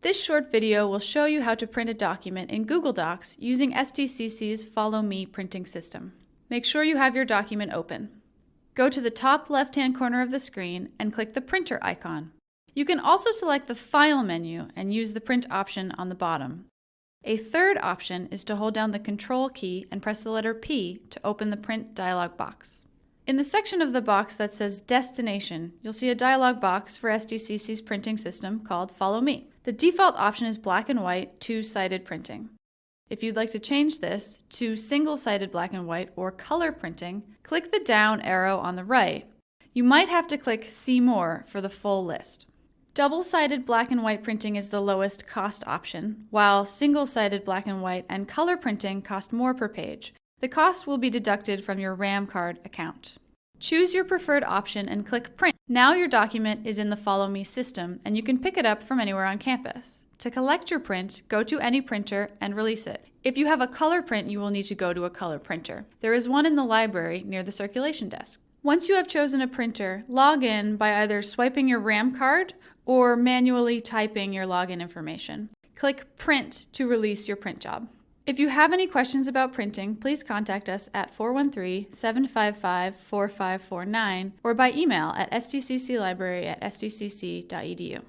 This short video will show you how to print a document in Google Docs using STCC's Follow Me printing system. Make sure you have your document open. Go to the top left-hand corner of the screen and click the printer icon. You can also select the File menu and use the print option on the bottom. A third option is to hold down the Control key and press the letter P to open the print dialog box. In the section of the box that says Destination, you'll see a dialog box for STCC's printing system called Follow Me. The default option is black and white, two-sided printing. If you'd like to change this to single-sided black and white or color printing, click the down arrow on the right. You might have to click See More for the full list. Double-sided black and white printing is the lowest cost option, while single-sided black and white and color printing cost more per page. The cost will be deducted from your RAM card account. Choose your preferred option and click Print. Now your document is in the Follow Me system and you can pick it up from anywhere on campus. To collect your print, go to any printer and release it. If you have a color print, you will need to go to a color printer. There is one in the library near the circulation desk. Once you have chosen a printer, log in by either swiping your RAM card or manually typing your login information. Click Print to release your print job. If you have any questions about printing, please contact us at 413-755-4549 or by email at stcclibrary at stcc.edu.